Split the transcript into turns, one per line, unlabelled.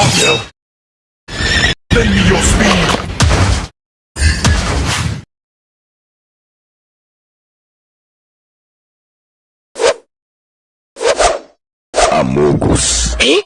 Raphael! Lend me your speed!
Amogus.
Eh?